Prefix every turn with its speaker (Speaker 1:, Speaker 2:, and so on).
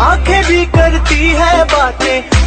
Speaker 1: आँखें भी करती है बातें।